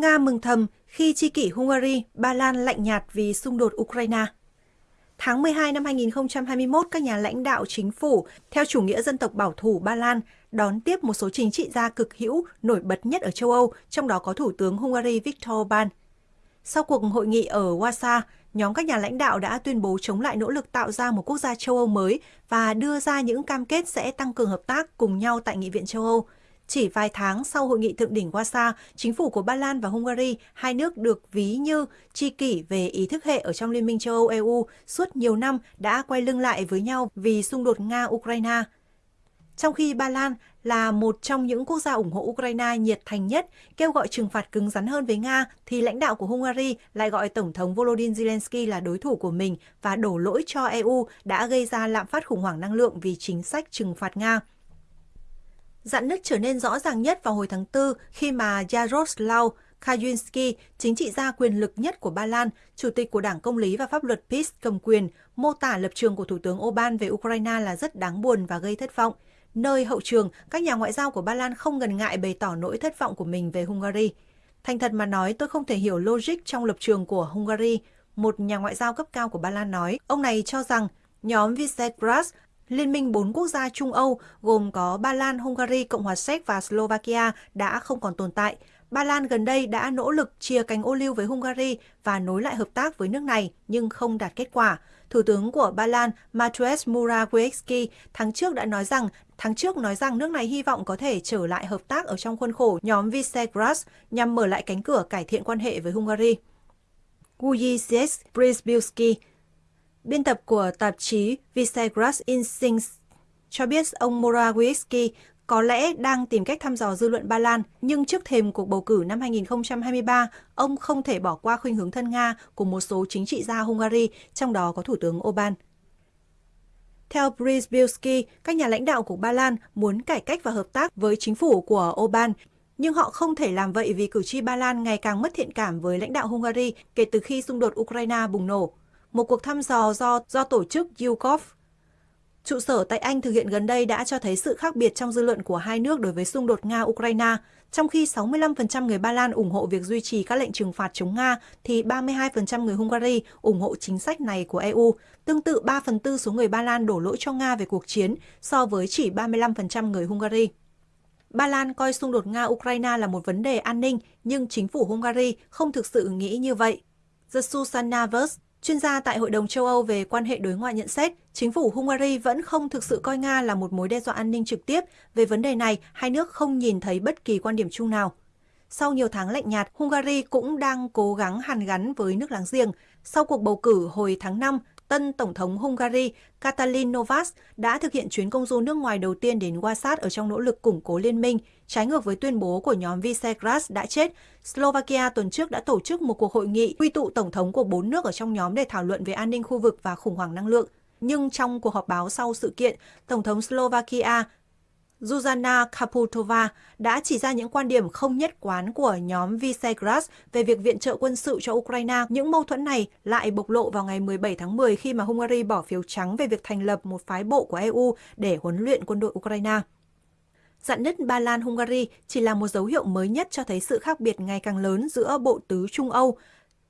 Nga mừng thầm khi chi kỷ Hungary, Ba Lan lạnh nhạt vì xung đột Ukraine. Tháng 12 năm 2021, các nhà lãnh đạo chính phủ theo chủ nghĩa dân tộc bảo thủ Ba Lan đón tiếp một số chính trị gia cực hữu nổi bật nhất ở châu Âu, trong đó có Thủ tướng Hungary Viktor Orbán. Sau cuộc hội nghị ở Warsaw, nhóm các nhà lãnh đạo đã tuyên bố chống lại nỗ lực tạo ra một quốc gia châu Âu mới và đưa ra những cam kết sẽ tăng cường hợp tác cùng nhau tại Nghị viện châu Âu. Chỉ vài tháng sau hội nghị thượng đỉnh Warsaw, chính phủ của Ba Lan và Hungary, hai nước được ví như tri kỷ về ý thức hệ ở trong Liên minh châu Âu EU suốt nhiều năm đã quay lưng lại với nhau vì xung đột Nga-Ukraine. Trong khi Ba Lan là một trong những quốc gia ủng hộ Ukraine nhiệt thành nhất, kêu gọi trừng phạt cứng rắn hơn với Nga, thì lãnh đạo của Hungary lại gọi Tổng thống Volodymyr Zelensky là đối thủ của mình và đổ lỗi cho EU đã gây ra lạm phát khủng hoảng năng lượng vì chính sách trừng phạt Nga. Dạn nứt trở nên rõ ràng nhất vào hồi tháng 4 khi mà Jaroslaw Kaczynski, chính trị gia quyền lực nhất của Ba Lan, chủ tịch của Đảng Công lý và Pháp luật PiS cầm quyền, mô tả lập trường của Thủ tướng Orbán về Ukraine là rất đáng buồn và gây thất vọng. Nơi hậu trường, các nhà ngoại giao của Ba Lan không ngần ngại bày tỏ nỗi thất vọng của mình về Hungary. Thành thật mà nói, tôi không thể hiểu logic trong lập trường của Hungary. Một nhà ngoại giao cấp cao của Ba Lan nói, ông này cho rằng nhóm Visegrad Liên minh bốn quốc gia Trung Âu gồm có Ba Lan, Hungary, Cộng hòa Séc và Slovakia đã không còn tồn tại. Ba Lan gần đây đã nỗ lực chia cánh ô liu với Hungary và nối lại hợp tác với nước này nhưng không đạt kết quả. Thủ tướng của Ba Lan Mateusz Morawiecki tháng trước đã nói rằng tháng trước nói rằng nước này hy vọng có thể trở lại hợp tác ở trong khuôn khổ nhóm Visegrad nhằm mở lại cánh cửa cải thiện quan hệ với Hungary. Wojciech Przybylski, Biên tập của tạp chí Visegrad Instincts cho biết ông Morawiecki có lẽ đang tìm cách thăm dò dư luận Ba Lan, nhưng trước thềm cuộc bầu cử năm 2023, ông không thể bỏ qua khuynh hướng thân Nga của một số chính trị gia Hungary, trong đó có Thủ tướng Orbán. Theo Brzybulski, các nhà lãnh đạo của Ba Lan muốn cải cách và hợp tác với chính phủ của Orbán, nhưng họ không thể làm vậy vì cử tri Ba Lan ngày càng mất thiện cảm với lãnh đạo Hungary kể từ khi xung đột Ukraine bùng nổ một cuộc thăm dò do do tổ chức YouGov trụ sở tại Anh thực hiện gần đây đã cho thấy sự khác biệt trong dư luận của hai nước đối với xung đột Nga-Ukraine. Trong khi 65% người Ba Lan ủng hộ việc duy trì các lệnh trừng phạt chống Nga, thì 32% người Hungary ủng hộ chính sách này của EU. Tương tự 3 phần tư số người Ba Lan đổ lỗi cho Nga về cuộc chiến, so với chỉ 35% người Hungary. Ba Lan coi xung đột Nga-Ukraine là một vấn đề an ninh, nhưng chính phủ Hungary không thực sự nghĩ như vậy. The Susanna Chuyên gia tại Hội đồng châu Âu về quan hệ đối ngoại nhận xét, chính phủ Hungary vẫn không thực sự coi Nga là một mối đe dọa an ninh trực tiếp. Về vấn đề này, hai nước không nhìn thấy bất kỳ quan điểm chung nào. Sau nhiều tháng lạnh nhạt, Hungary cũng đang cố gắng hàn gắn với nước láng giềng. Sau cuộc bầu cử hồi tháng 5, tân Tổng thống Hungary Katalin Novas đã thực hiện chuyến công du nước ngoài đầu tiên đến Wasat ở trong nỗ lực củng cố liên minh, trái ngược với tuyên bố của nhóm Visegrad đã chết. Slovakia tuần trước đã tổ chức một cuộc hội nghị quy tụ tổng thống của bốn nước ở trong nhóm để thảo luận về an ninh khu vực và khủng hoảng năng lượng. Nhưng trong cuộc họp báo sau sự kiện, Tổng thống Slovakia Zuzana Kaputova đã chỉ ra những quan điểm không nhất quán của nhóm Visegrad về việc viện trợ quân sự cho Ukraine. Những mâu thuẫn này lại bộc lộ vào ngày 17 tháng 10 khi mà Hungary bỏ phiếu trắng về việc thành lập một phái bộ của EU để huấn luyện quân đội Ukraine. Dạn nứt Ba Lan Hungary chỉ là một dấu hiệu mới nhất cho thấy sự khác biệt ngày càng lớn giữa bộ tứ Trung Âu.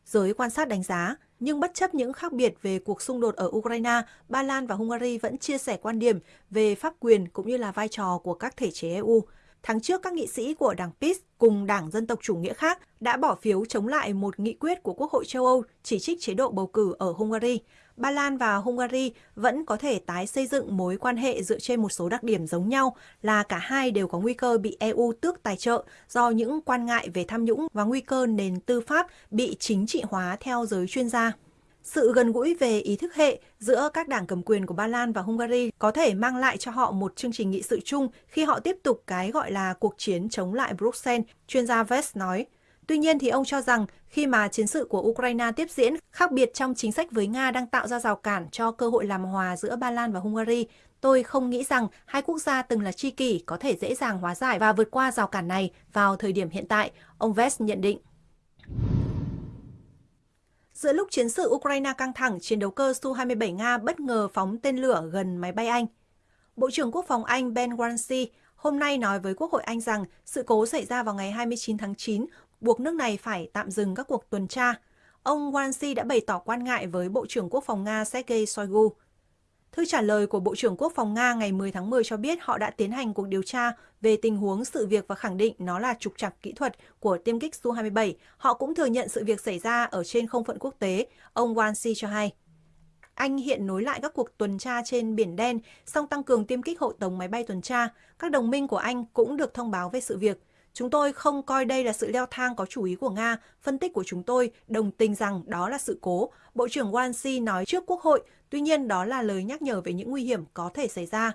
Giới quan sát đánh giá, nhưng bất chấp những khác biệt về cuộc xung đột ở Ukraine, Ba Lan và Hungary vẫn chia sẻ quan điểm về pháp quyền cũng như là vai trò của các thể chế EU. Tháng trước, các nghị sĩ của Đảng PiS cùng Đảng Dân tộc Chủ nghĩa khác đã bỏ phiếu chống lại một nghị quyết của Quốc hội châu Âu chỉ trích chế độ bầu cử ở Hungary. Ba Lan và Hungary vẫn có thể tái xây dựng mối quan hệ dựa trên một số đặc điểm giống nhau là cả hai đều có nguy cơ bị EU tước tài trợ do những quan ngại về tham nhũng và nguy cơ nền tư pháp bị chính trị hóa theo giới chuyên gia. Sự gần gũi về ý thức hệ giữa các đảng cầm quyền của Ba Lan và Hungary có thể mang lại cho họ một chương trình nghị sự chung khi họ tiếp tục cái gọi là cuộc chiến chống lại Bruxelles, chuyên gia Vest nói. Tuy nhiên thì ông cho rằng khi mà chiến sự của Ukraine tiếp diễn, khác biệt trong chính sách với Nga đang tạo ra rào cản cho cơ hội làm hòa giữa Ba Lan và Hungary. Tôi không nghĩ rằng hai quốc gia từng là tri kỷ có thể dễ dàng hóa giải và vượt qua rào cản này vào thời điểm hiện tại, ông Vest nhận định. Giữa lúc chiến sự Ukraine căng thẳng, chiến đấu cơ Su-27 Nga bất ngờ phóng tên lửa gần máy bay Anh. Bộ trưởng Quốc phòng Anh Ben Wallace hôm nay nói với Quốc hội Anh rằng sự cố xảy ra vào ngày 29 tháng 9 buộc nước này phải tạm dừng các cuộc tuần tra. Ông Wansi đã bày tỏ quan ngại với Bộ trưởng Quốc phòng Nga Sergei Shoigu. Thư trả lời của Bộ trưởng Quốc phòng Nga ngày 10 tháng 10 cho biết họ đã tiến hành cuộc điều tra về tình huống sự việc và khẳng định nó là trục trặc kỹ thuật của tiêm kích Su-27. Họ cũng thừa nhận sự việc xảy ra ở trên không phận quốc tế, ông Wansi cho hay. Anh hiện nối lại các cuộc tuần tra trên Biển Đen, song tăng cường tiêm kích hộ tống máy bay tuần tra. Các đồng minh của Anh cũng được thông báo về sự việc. Chúng tôi không coi đây là sự leo thang có chủ ý của Nga. Phân tích của chúng tôi đồng tình rằng đó là sự cố. Bộ trưởng Wansi nói trước Quốc hội, tuy nhiên đó là lời nhắc nhở về những nguy hiểm có thể xảy ra.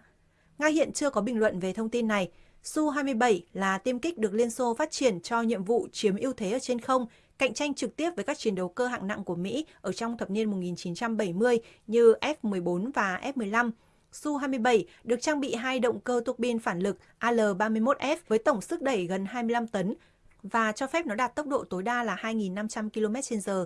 Nga hiện chưa có bình luận về thông tin này. Su-27 là tiêm kích được Liên Xô phát triển cho nhiệm vụ chiếm ưu thế ở trên không, cạnh tranh trực tiếp với các chiến đấu cơ hạng nặng của Mỹ ở trong thập niên 1970 như F-14 và F-15. Su-27 được trang bị hai động cơ tuộc biên phản lực AL-31F với tổng sức đẩy gần 25 tấn và cho phép nó đạt tốc độ tối đa là 2.500 km/h.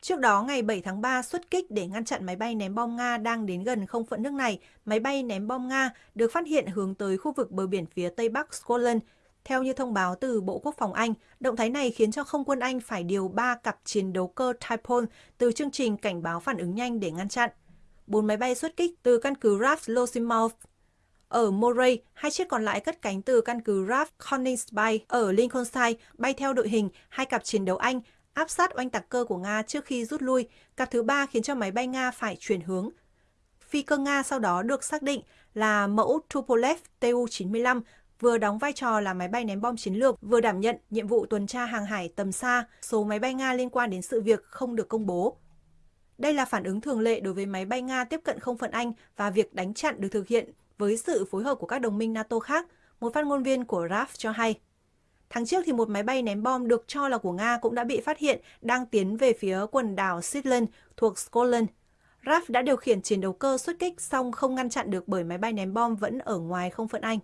Trước đó, ngày 7 tháng 3, xuất kích để ngăn chặn máy bay ném bom Nga đang đến gần không phận nước này, máy bay ném bom Nga được phát hiện hướng tới khu vực bờ biển phía tây bắc Scotland. Theo như thông báo từ Bộ Quốc phòng Anh, động thái này khiến cho không quân Anh phải điều 3 cặp chiến đấu cơ Typhoon từ chương trình cảnh báo phản ứng nhanh để ngăn chặn. Bốn máy bay xuất kích từ căn cứ RAF Lossiemouth ở Moray, hai chiếc còn lại cất cánh từ căn cứ RAF Coningsby ở Lincolnshire, bay theo đội hình hai cặp chiến đấu Anh áp sát oanh tạc cơ của Nga trước khi rút lui. Cặp thứ ba khiến cho máy bay Nga phải chuyển hướng. Phi cơ Nga sau đó được xác định là mẫu Tupolev Tu-95, vừa đóng vai trò là máy bay ném bom chiến lược, vừa đảm nhận nhiệm vụ tuần tra hàng hải tầm xa. Số máy bay Nga liên quan đến sự việc không được công bố. Đây là phản ứng thường lệ đối với máy bay Nga tiếp cận không phận Anh và việc đánh chặn được thực hiện với sự phối hợp của các đồng minh NATO khác, một phát ngôn viên của RAF cho hay. Tháng trước thì một máy bay ném bom được cho là của Nga cũng đã bị phát hiện đang tiến về phía quần đảo Shetland thuộc Scotland. RAF đã điều khiển chiến đấu cơ xuất kích song không ngăn chặn được bởi máy bay ném bom vẫn ở ngoài không phận Anh.